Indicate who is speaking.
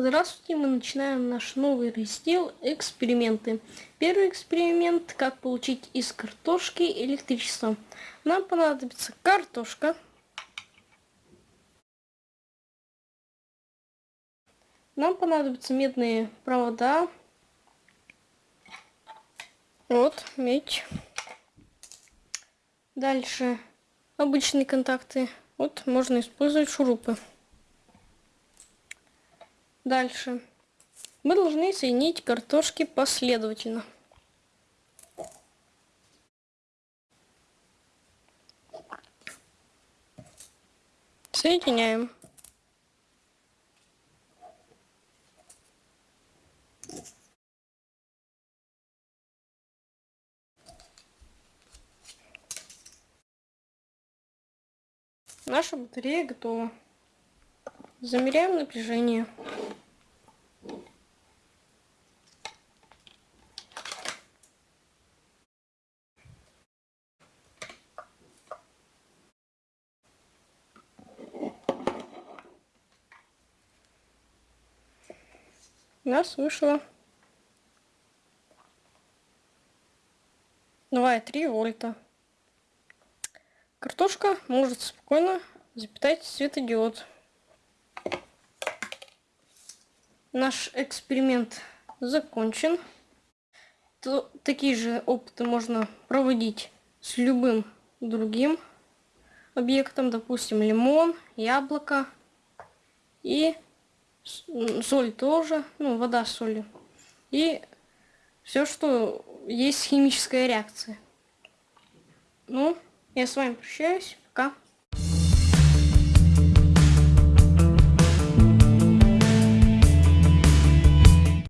Speaker 1: Здравствуйте, мы начинаем наш новый раздел «Эксперименты». Первый эксперимент – как получить из картошки электричество. Нам понадобится картошка. Нам понадобятся медные провода. Вот, медь. Дальше обычные контакты. Вот, можно использовать шурупы. Дальше. Мы должны соединить картошки последовательно. Соединяем. Наша батарея готова. Замеряем напряжение. Нас вышло 2,3 вольта. Картошка может спокойно запитать светодиод. Наш эксперимент закончен. То, такие же опыты можно проводить с любым другим объектом, допустим, лимон, яблоко и соль тоже, ну, вода с солью. И все, что есть химическая реакция. Ну, я с вами прощаюсь. Пока.